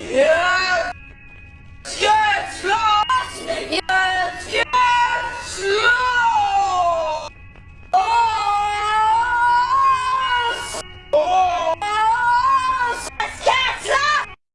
Yeah!